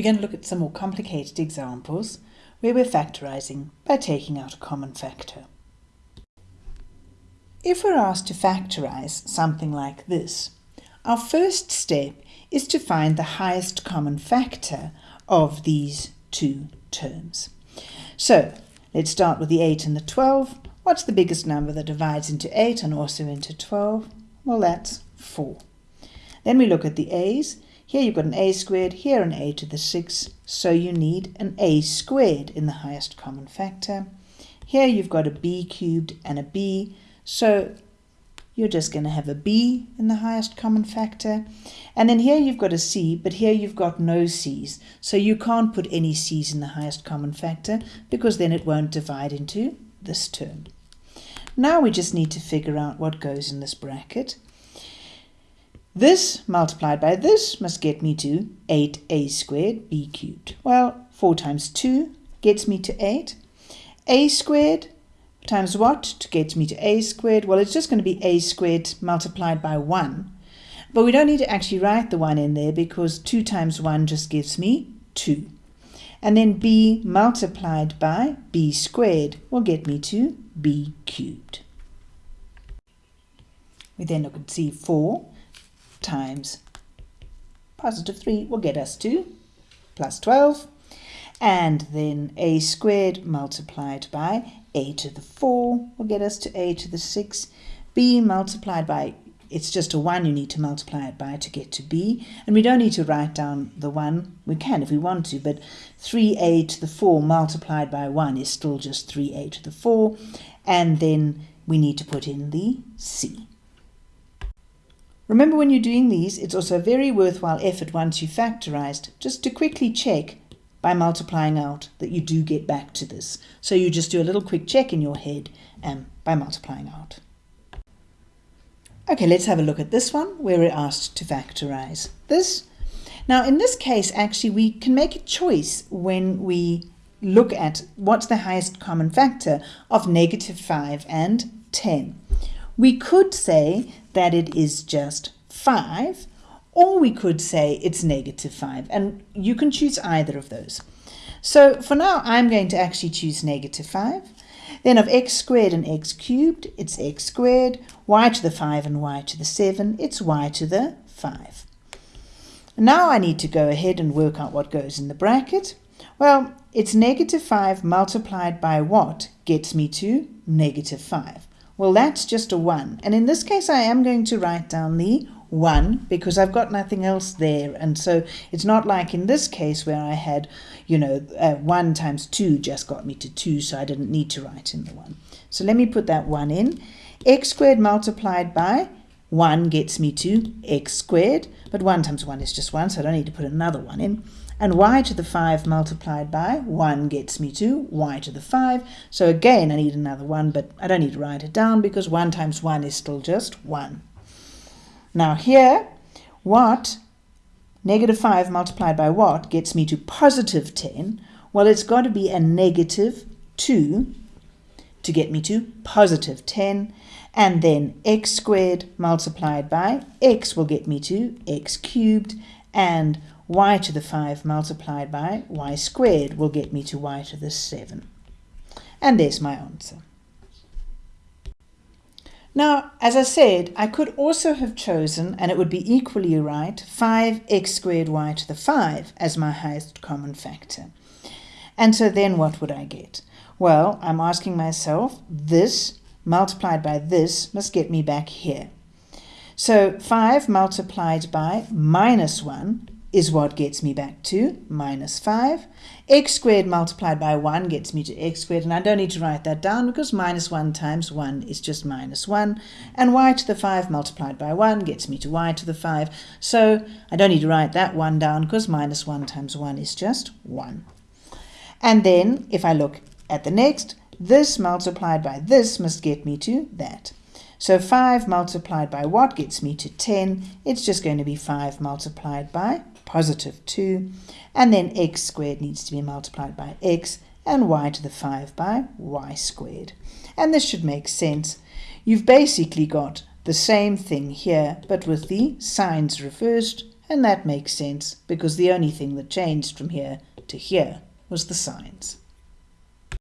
we're going to look at some more complicated examples where we're factorising by taking out a common factor. If we're asked to factorise something like this, our first step is to find the highest common factor of these two terms. So let's start with the 8 and the 12. What's the biggest number that divides into 8 and also into 12? Well, that's 4. Then we look at the a's. Here you've got an a squared, here an a to the 6, so you need an a squared in the highest common factor. Here you've got a b cubed and a b, so you're just going to have a b in the highest common factor. And then here you've got a c, but here you've got no c's, so you can't put any c's in the highest common factor because then it won't divide into this term. Now we just need to figure out what goes in this bracket. This multiplied by this must get me to 8a squared b cubed. Well, 4 times 2 gets me to 8. a squared times what to get me to a squared? Well, it's just going to be a squared multiplied by 1. But we don't need to actually write the 1 in there because 2 times 1 just gives me 2. And then b multiplied by b squared will get me to b cubed. We then look at C4 times positive 3 will get us to plus 12 and then a squared multiplied by a to the 4 will get us to a to the 6 b multiplied by it's just a 1 you need to multiply it by to get to b. And we don't need to write down the 1 we can if we want to but 3a to the 4 multiplied by 1 is still just 3a to the 4 and then we need to put in the c Remember when you're doing these, it's also a very worthwhile effort once you've factorized, just to quickly check by multiplying out that you do get back to this. So you just do a little quick check in your head um, by multiplying out. Okay, let's have a look at this one where we're asked to factorize this. Now in this case, actually, we can make a choice when we look at what's the highest common factor of negative 5 and 10. We could say that it is just 5, or we could say it's negative 5, and you can choose either of those. So for now, I'm going to actually choose negative 5. Then of x squared and x cubed, it's x squared, y to the 5 and y to the 7, it's y to the 5. Now I need to go ahead and work out what goes in the bracket. Well, it's negative 5 multiplied by what gets me to negative 5. Well, that's just a 1. And in this case, I am going to write down the 1 because I've got nothing else there. And so it's not like in this case where I had, you know, uh, 1 times 2 just got me to 2, so I didn't need to write in the 1. So let me put that 1 in. x squared multiplied by 1 gets me to x squared, but 1 times 1 is just 1, so I don't need to put another 1 in and y to the 5 multiplied by 1 gets me to y to the 5. So again, I need another 1, but I don't need to write it down because 1 times 1 is still just 1. Now here, what, negative 5 multiplied by what, gets me to positive 10? Well, it's got to be a negative 2 to get me to positive 10. And then x squared multiplied by x will get me to x cubed. And y to the 5 multiplied by y squared will get me to y to the 7. And there's my answer. Now, as I said, I could also have chosen, and it would be equally right, 5x squared y to the 5 as my highest common factor. And so then what would I get? Well, I'm asking myself, this multiplied by this must get me back here. So 5 multiplied by minus 1 is what gets me back to minus 5. x squared multiplied by 1 gets me to x squared, and I don't need to write that down because minus 1 times 1 is just minus 1. And y to the 5 multiplied by 1 gets me to y to the 5. So I don't need to write that 1 down because minus 1 times 1 is just 1. And then if I look at the next, this multiplied by this must get me to that. So 5 multiplied by what gets me to 10? It's just going to be 5 multiplied by positive 2, and then x squared needs to be multiplied by x, and y to the 5 by y squared. And this should make sense. You've basically got the same thing here, but with the signs reversed, And that makes sense because the only thing that changed from here to here was the signs.